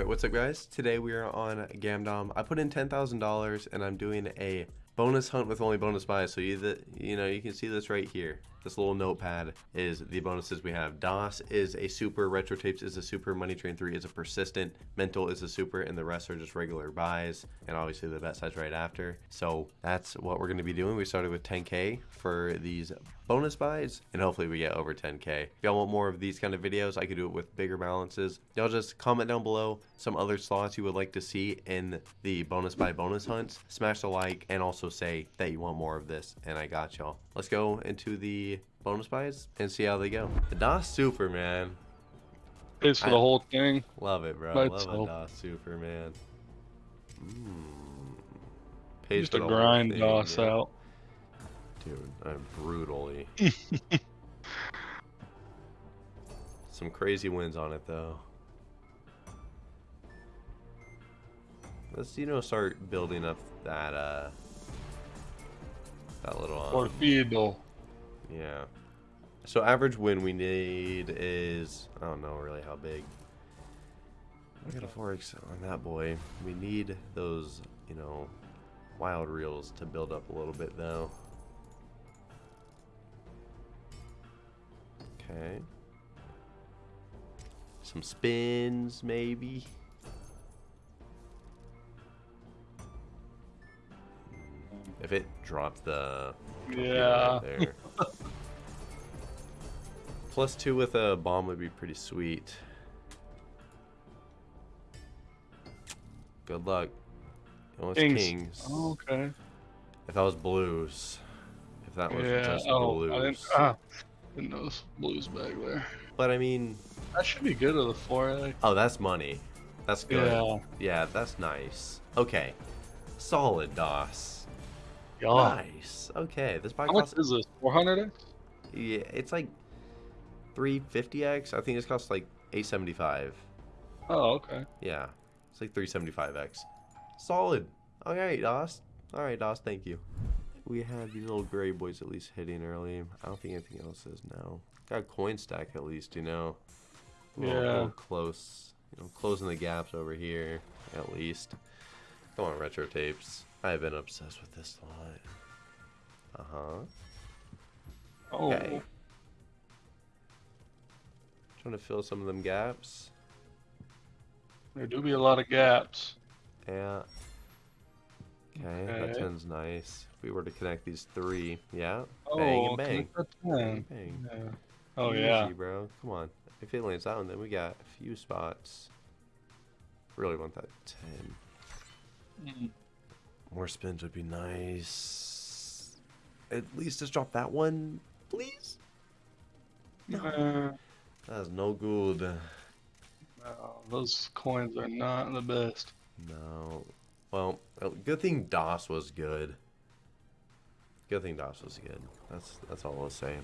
Alright, what's up guys? Today we are on Gamdom. I put in $10,000 and I'm doing a bonus hunt with only bonus buys. So you, you know, you can see this right here. This little notepad is the bonuses we have. DOS is a super, Retro Tapes is a super, Money Train 3 is a persistent, Mental is a super, and the rest are just regular buys, and obviously the bet size right after. So that's what we're going to be doing. We started with 10k for these bonus buys, and hopefully we get over 10k. If y'all want more of these kind of videos, I could do it with bigger balances. Y'all just comment down below some other slots you would like to see in the bonus buy bonus hunts. Smash the like, and also say that you want more of this, and I got y'all. Let's go into the bonus buys and see how they go. The DOS Super, man. Pays for I- the whole thing. Love it, bro. By Love a itself. DOS Super, man. Mm. Pays Just for to grind thing, DOS yeah. out. Dude, I'm brutally. Some crazy wins on it, though. Let's, you know, start building up that, uh... That little, um, Torpedo. Yeah. So average win we need is I don't know really how big. I got a forex on that boy. We need those, you know, wild reels to build up a little bit though. Okay. Some spins maybe. If it dropped the Yeah. right there. Plus two with a bomb would be pretty sweet. Good luck. It Kings. kings. Oh, okay. If that was blues. If that was Yeah. just Oh, blues. I didn't. Ah, didn't know this blues back there. But I mean, That should be good with a four oh, that's money. That's good. Yeah. Yeah, that's nice. Okay. Solid DOS. Yeah. Nice. Okay, this bike How much is this? 400 Yeah, it's like 350x. I think this costs like 875. Oh, okay. Yeah, it's like 375x. Solid. All right, DOS. All right, DOS. Thank you. We had these little gray boys at least hitting early. I don't think anything else is now. Got a coin stack at least, you know. A little, Yeah. little close. You know, closing the gaps over here at least. Come on, retro tapes. I've been obsessed with this lot. Uh huh. Oh, Okay. Trying to fill some of them gaps. there do be a lot of gaps. Yeah. Okay, that Okay. ten's nice. If we were to connect these three, yeah. Oh, bang and bang. Bang bang. Yeah. Oh Easy, yeah. bro. Come on. If it lands out, then we got a few spots. Really want that 10. Mm, More spins would be nice. At least just drop that one, please. No. uh, That's no good. no, those coins are not the best. No. Well, uh, good thing DOS was good. Good thing DOS was good. That's that's all I'll say.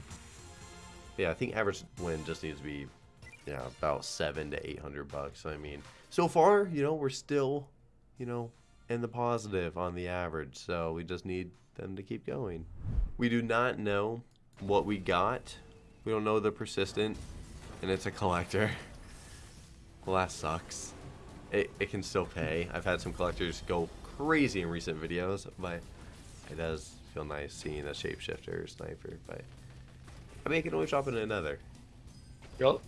Yeah, I think average win just needs to be, yeah, about seven to eight hundred bucks. I mean, so far, you know, we're still, you know, in the positive on the average. So we just need them to keep going. We do not know what we got. We don't know the persistent, and it's a collector. Well, that sucks it, it can still pay. I've had some collectors go crazy in recent videos, but it does feel nice seeing a shapeshifter or sniper. But I mean, I can always drop in another. Yup.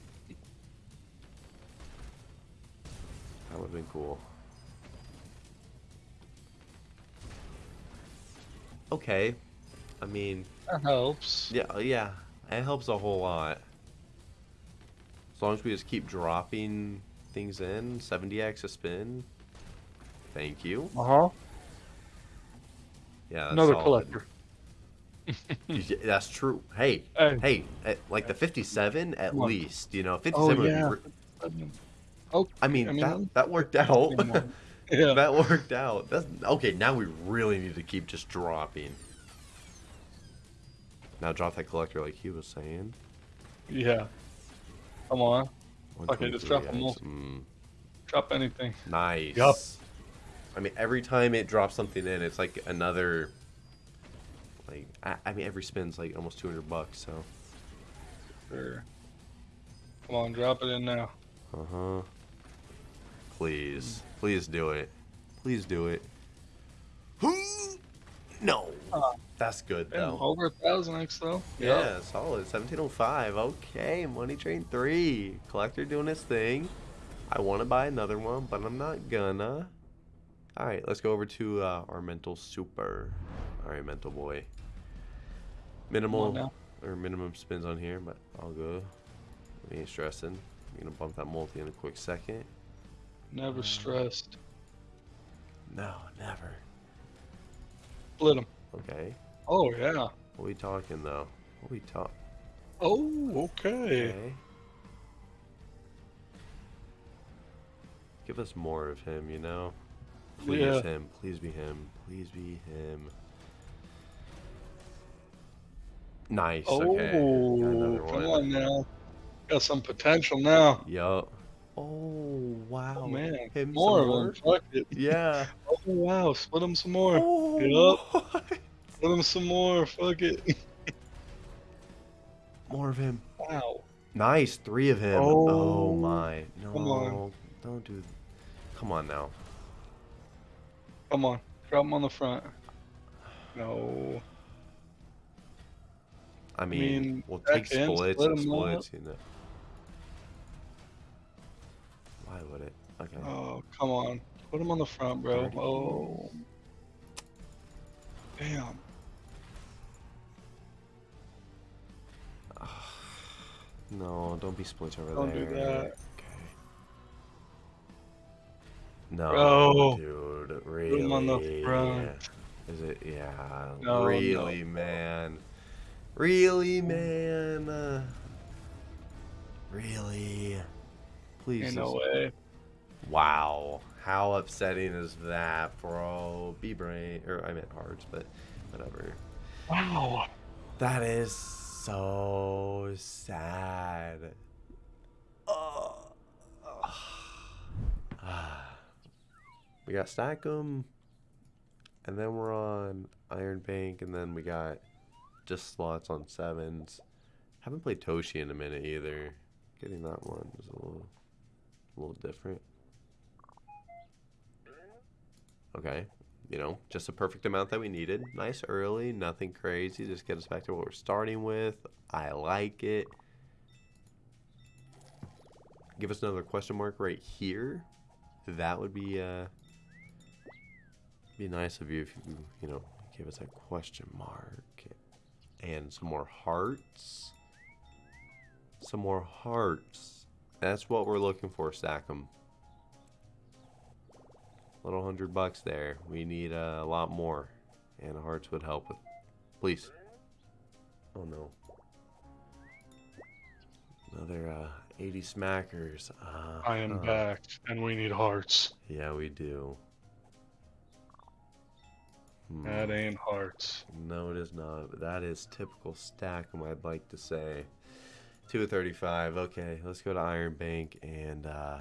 That would have been cool. Okay, I mean, That helps. yeah, yeah, it helps a whole lot. As long as we just keep dropping things in, 70x a spin. Thank you. Uh huh. Yeah, that's Another solid. collector. That's true. Hey, Hey. hey, at, like the 57 at Come least, you know, 57 Oh would yeah. be. Re- Oh, I mean, I mean, that that worked out. yeah. that worked out. That's okay. Now we really need to keep just dropping. Now drop that collector like he was saying. Yeah. Come on. Okay, just drop 123X, them all. mm, Drop anything. nice. Yup. I mean, every time it drops something in, it's like another. Like, I, I mean, every spin's like almost 200 bucks. So. Sure. Come on, drop it in now. Uh huh. please. Please do it. Please do it. No. Uh, That's good though. over a thousand X though. Yeah, solid. 1705. Okay, Money Train 3. Collector doing his thing. I want to buy another one, but I'm not gonna. Alright, let's go over to uh, our mental super. Alright, mental boy. Minimal or minimum spins on here, but I'll go. We ain't stressing. I'm gonna bump that multi in a quick second. Never stressed. No, never. Split them. Okay. Oh yeah. What we talking though? What we talk? Oh okay. Okay. Give us more of him, you know? Please Yeah. him. Please be him. Please be him. Nice. Oh, okay. Come on now. Got some potential now. Yup. Oh wow. Oh man, Him more of them. Fuck it. Yeah. Oh wow, split them some more. Oh, Split them some more. Fuck it. More of him. Wow. Nice. Three of him. Oh, Oh, my. No. come on. Don't do. Come on now. Come on, drop him on the front. No. I mean, mean, we'll take end, splits split and 'em splits, you know. Why would it? Okay. Oh, come on. Put them on the front, bro. Oh. Damn. No, don't be splits over Don't do there. that. Okay. No, Bro. dude, really? them on the front. Is it? Yeah. No, really, no. man. Really, man. Uh, really. Please. Ain't no way. Wow. How upsetting is that, bro? B brain, or I meant hearts, but whatever. Wow. That is so sad. Oh. we got Stack'em, and then we're on Iron Bank, and then we got just slots on sevens. Haven't played Toshi in a minute either. Getting that one was a little, a little different. Okay, you know, just the perfect amount that we needed. Nice early, nothing crazy. Just get us back to what we're starting with. I like it. Give us another question mark right here. That would be uh be nice of you if you you know give us a question mark and some more hearts. Some more hearts. That's what we're looking for, stack 'em. Little hundred bucks there. We need uh, a lot more, and hearts would help with. Please. Oh no. Another uh, 80 smackers. Uh, I am uh, back, and we need hearts. Yeah, we do. Hmm. That ain't hearts. No, it is not. That is typical Stack'em, I'd like to say. 235. Okay, let's go to Iron Bank and uh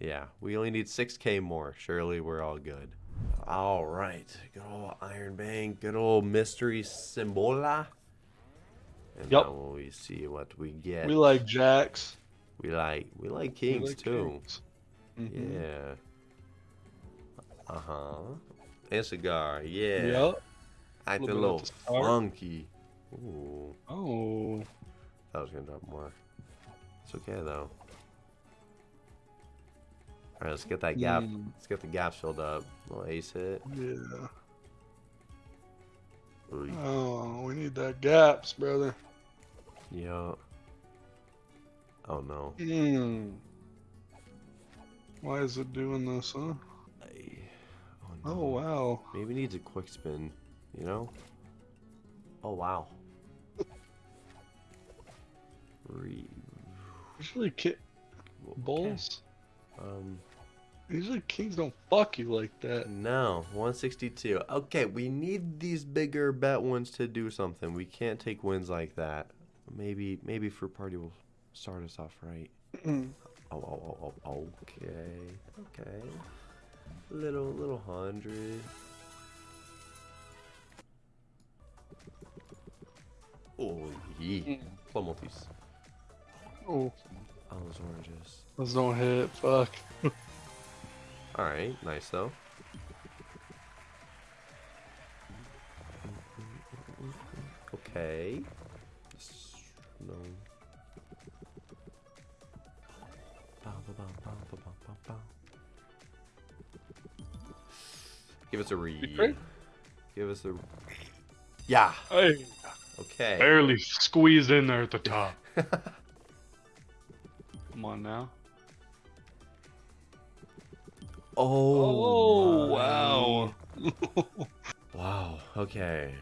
yeah, we only need 6k more. Surely we're all good. All right. Good old Iron Bank, good old mystery Symbola. And Yup. now we see what we get. We like jacks. we like we like We kings like too. kings. Mhm. Yeah. Uh-huh. And cigar, yeah. Yup. Acting a Little bit little at the start. funky. Ooh. Oh. That was gonna drop more. It's okay though. Alright, let's get that gap. Mm, Let's get the gaps filled up. Little ace hit. yeah. Ooh, Oh, we need that gaps, brother. yeah. Oh no. Hmm. Why is it doing this, huh? Ay. Oh no. Oh wow. Maybe needs a quick spin. You know? Oh wow. Re- Usually, ki- okay. Um. Usually, kings don't fuck you like that. No, 162. Okay, we need these bigger bet ones to do something. We can't take wins like that. Maybe, maybe Fruit Party will start us off right. Mm. Oh, oh, oh, oh, okay, okay. Little, little hundred. Oh, yeah. Mm. Plum multis. Oh, Oh, those oranges. those don't hit. Fuck. Alright, nice though. Okay. No. Give us a read. Give us a. Yeah. Hey, Okay. barely squeezed in there at the top. Come on now. Oh. Oh, wow. Wow. Okay.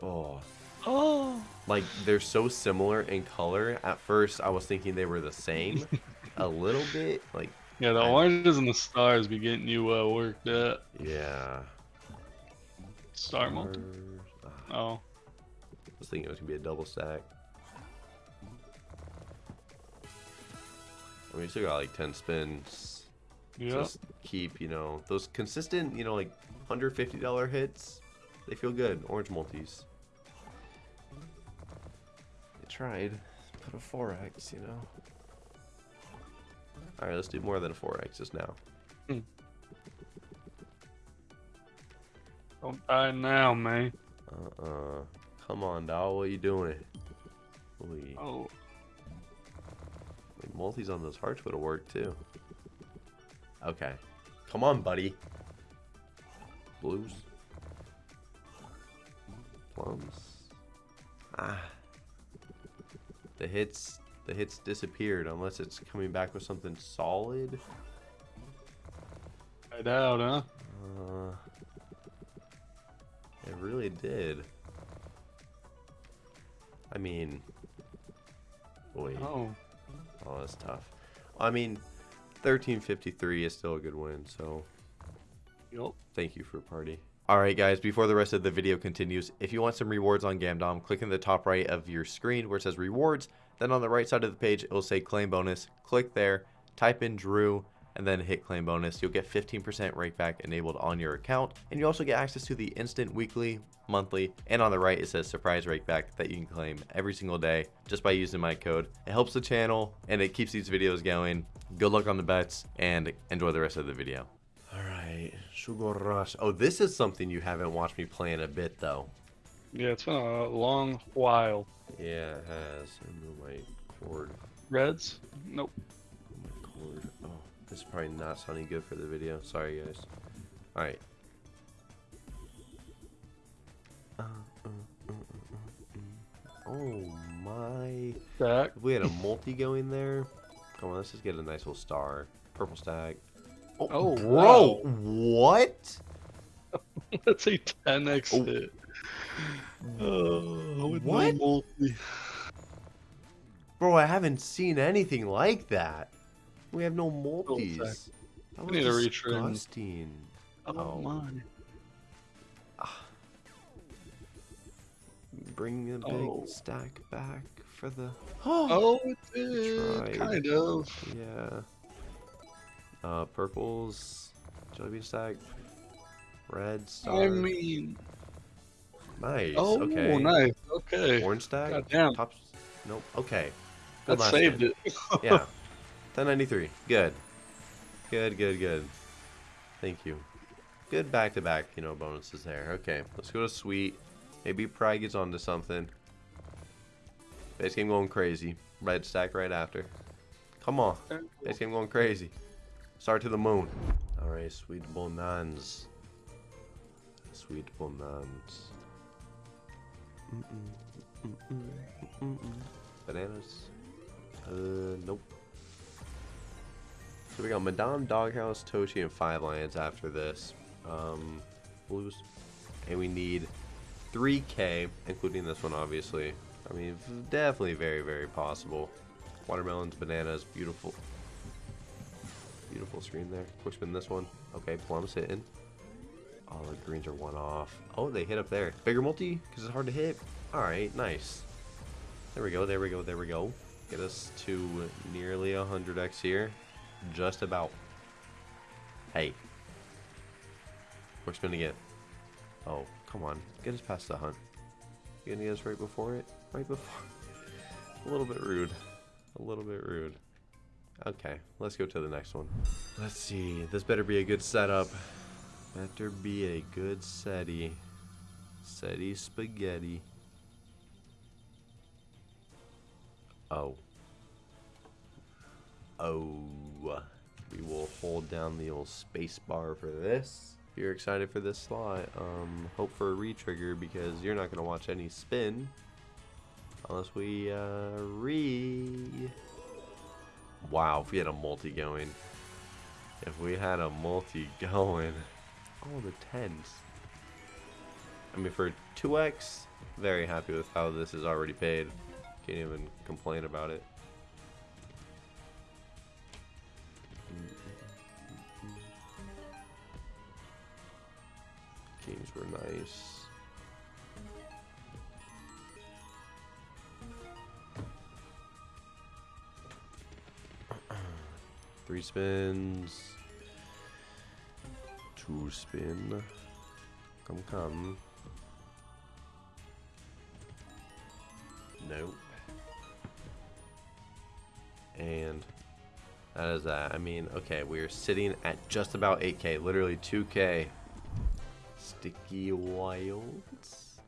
Oh. Oh. Like they're so similar in color. At first, I was thinking they were the same, a little bit. Like, Yeah, the I- oranges and the stars be getting you uh, worked up. yeah. Star multi. Ah, Oh. I was thinking it was gonna be a double stack. I mean, still got like ten spins. Yeah. Just keep, you know, those consistent, you know, like hundred fifty dollar hits. They feel good. Orange multis. I tried. Put a four X, you know. All right, let's do more than a four X just now. Hmm. Don't die now, man. Uh-uh. Come on, doll. What are you doing? Holy. Oh. Like, multis on those hearts would have worked too. Okay. Come on, buddy. Blues. Plums. Ah. The hits the hits disappeared unless it's coming back with something solid. I doubt, huh? Uh, it really did. I mean, wait. Oh. Oh, that's tough. I mean, 1353 is still a good win, so Yup. thank you for party. Alright guys, before the rest of the video continues, if you want some rewards on Gamdom, click in the top right of your screen where it says rewards, then on the right side of the page it will say claim bonus. Click there, type in Drew, and then hit claim bonus. You'll get 15% rakeback enabled on your account, and you also get access to the instant weekly, monthly, and on the right it says surprise rakeback that you can claim every single day just by using my code. It helps the channel and it keeps these videos going. Good luck on the bets and enjoy the rest of the video. Alright, Sugar Rush. Oh, this is something you haven't watched me play in a bit though. Yeah, it's been a long while. Yeah, it has. I move my cord. Reds? Nope. My cord. Oh, this is probably not sounding good for the video. Sorry, guys. Alright. Uh, uh, uh, uh. Oh my. Stack. If we had a multi going there. Come on, let's just get a nice little star. Purple stack. Oh, Oh, bro. wow. What? That's a 10x Oh. hit. Oh, no What? multi. Bro, I haven't seen anything like that. We have no multis. That We need was disgusting. Oh, Oh. my. Bring a big Oh. stack back for the. Oh, it did. Kind of. Yeah. Uh, purples, jelly bean stack, red star. I mean, nice. oh, okay. nice. Okay. Orange stack. Goddamn. Tops. Nope. Okay. That saved hit. it. yeah. 1093. Good. Good, good, good. Thank you. Good back to back, you know, bonuses there. Okay, let's go to sweet. Maybe Pride gets onto something. Base game going crazy. Red stack right after. Come on. Base game going crazy. Start to the moon. Alright, sweet bonans. Sweet bonans. Bananas. Uh, nope. So we got Madame Doghouse, Toshi, and Five Lions after this. Um, blues. And we need 3k, including this one, obviously. I mean, definitely very, very possible. Watermelons, bananas, beautiful. Beautiful screen there. Quick spin this one. Okay, plums hitting. All the greens are one off. Oh, they hit up there. Bigger multi, because it's hard to hit. Alright, nice. There we go, there we go, there we go. Get us to nearly 100x here. Just about. Hey. Quick spin again. Oh, come on. Get us past the hunt. You gonna get us right before it? Right before? A little bit rude. A little bit rude. Okay, let's go to the next one. Let's see. This better be a good setup. Better be a good SETI. SETI spaghetti. Oh. Oh. We will hold down the old space bar for this. You're excited for this slot, um, hope for a retrigger because you're not going to watch any spin. Unless we, uh, re... Wow, if we had a multi going. If we had a multi going. Oh, the tens. I mean, for 2x, very happy with how this is already paid. Can't even complain about it. Kings were nice. Three spins. Two spin. Come, come. Nope. And that is that. I mean, okay, we're sitting at just about 8k, literally 2k. Sticky wilds.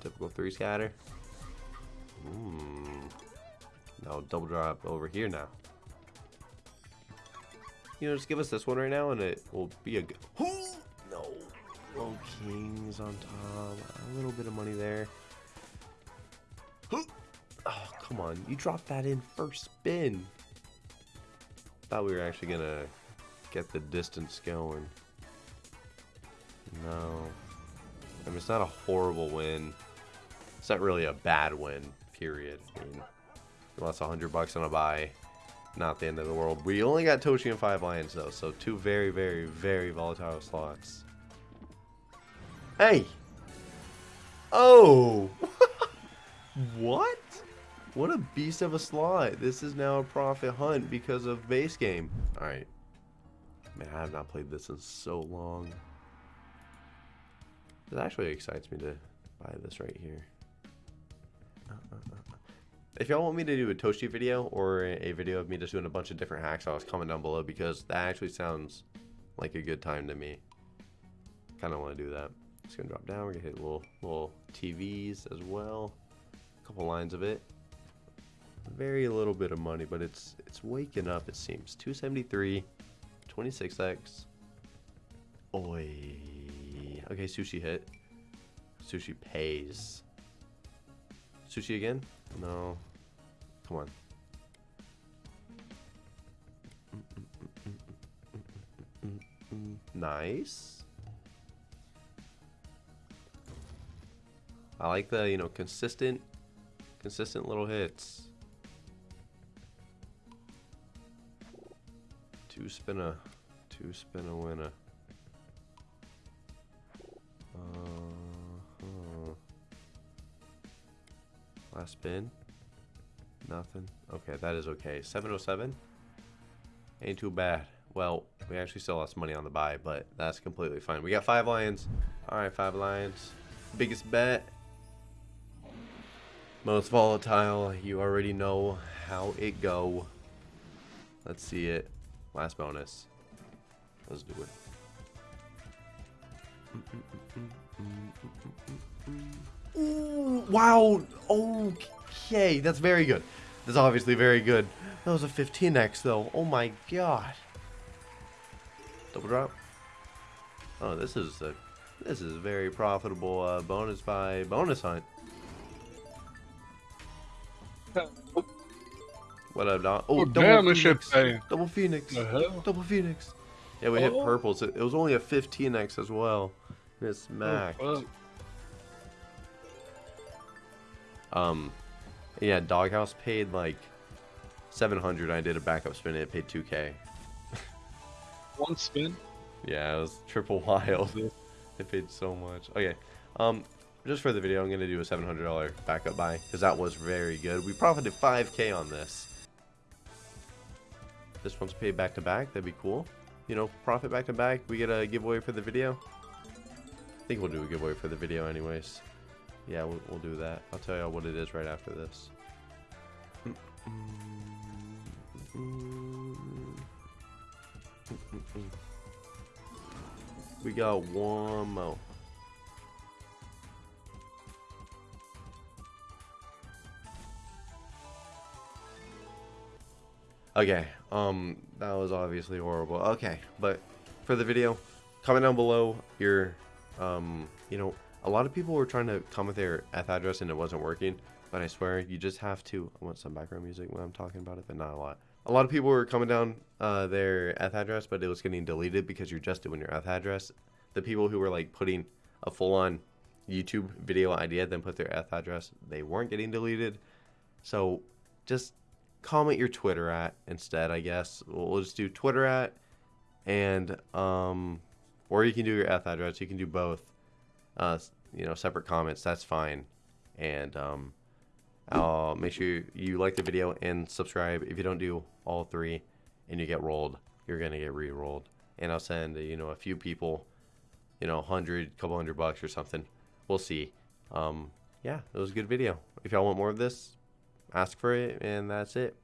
Typical three scatter. Hmm. No, double drop over here now. You know, just give us this one right now and it will be a good. No. Low kings on top. A little bit of money there. Oh, come on. You dropped that in first spin. Thought we were actually going to get the distance going. No. I mean, it's not a horrible win. It's not really a bad win, period. I mean, lost 100 bucks on a buy. Not the end of the world. We only got Toshi and 5 lions, though, so two very, very, very volatile slots. Hey! Oh! what? What a beast of a slot. This is now a profit hunt because of base game. Alright. Man, I have not played this in so long. It actually excites me to buy this right here. If y'all want me to do a Toshi video or a video of me just doing a bunch of different hacks, I'll comment down below because that actually sounds like a good time to me. Kind of want to do that. It's gonna drop down. We're gonna hit little little TVs as well. A couple lines of it. Very little bit of money, but it's it's waking up. It seems 273, 26x. Oi. Okay, sushi hit. Sushi pays. Sushi again? No. Come on. Nice. I like the, you know, consistent, consistent little hits. Two spin a, two spin a winner. Last spin. Nothing. Okay, that is okay. 707. Ain't too bad. Well, we actually still lost money on the buy, but that's completely fine. We got five lions. All right, five lions. Biggest bet. Most volatile. You already know how it go. Let's see it. Last bonus. Let's do it. Ooh, wow. Okay, that's very good. That's obviously very good. That was a 15x though. Oh my god. Double drop. Oh, this is a this is a very profitable uh, bonus by bonus hunt. What up, Don? Oh, Oh, double damn, this shit. Double phoenix. Double phoenix. Yeah, we hit Oh. purples. It, it was only a 15x as well. And it's Oh, smacked. fuck. Um, yeah, Doghouse paid like 700. I did a backup spin. It paid 2k. One spin. Yeah, it was triple wild. It paid so much. Okay, um, just for the video, I'm gonna do a $700 backup buy because that was very good. We profited 5k on this. This one's paid back to back. That'd be cool. You know, profit back to back. We get a giveaway for the video. I think we'll do a giveaway for the video, anyways. Yeah, we'll, we'll do that. I'll tell y'all what it is right after this. We got one more. Okay, um, that was obviously horrible. Okay, but for the video, comment down below your, um, you know, a lot of people were trying to comment their F address and it wasn't working, but I swear you just have to. I want some background music when I'm talking about it, but not a lot. A lot of people were coming down uh, their F address, but it was getting deleted because you're just doing your F address. The people who were like putting a full-on YouTube video idea, then put their F address, they weren't getting deleted. So just comment your Twitter at instead, I guess. We'll, we'll just do Twitter at and um or you can do your F address, you can do both. Uh you know, separate comments, that's fine. And um I'll make sure you like the video and subscribe. If you don't do all three and you get rolled, you're gonna get re-rolled. And I'll send you know a few people, you know, hundred, couple hundred bucks or something. We'll see. Um, yeah, it was a good video. If y'all want more of this, ask for it, and that's it.